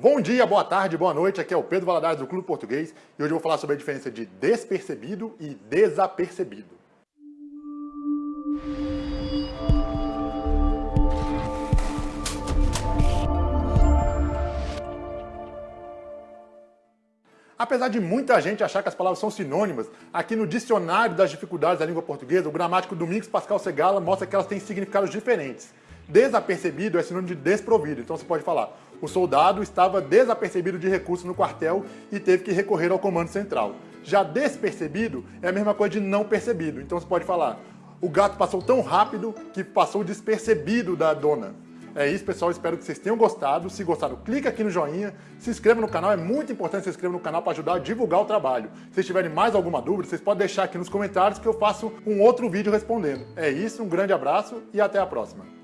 Bom dia, boa tarde, boa noite, aqui é o Pedro Valadares do Clube Português e hoje eu vou falar sobre a diferença de despercebido e desapercebido. Apesar de muita gente achar que as palavras são sinônimas, aqui no Dicionário das Dificuldades da Língua Portuguesa, o gramático Domingos Pascal Segala mostra que elas têm significados diferentes. Desapercebido é sinônimo de desprovido, então você pode falar o soldado estava desapercebido de recursos no quartel e teve que recorrer ao comando central. Já despercebido é a mesma coisa de não percebido, então você pode falar o gato passou tão rápido que passou despercebido da dona. É isso, pessoal. Espero que vocês tenham gostado. Se gostaram, clica aqui no joinha, se inscreva no canal. É muito importante se inscrever no canal para ajudar a divulgar o trabalho. Se vocês tiverem mais alguma dúvida, vocês podem deixar aqui nos comentários que eu faço um outro vídeo respondendo. É isso, um grande abraço e até a próxima.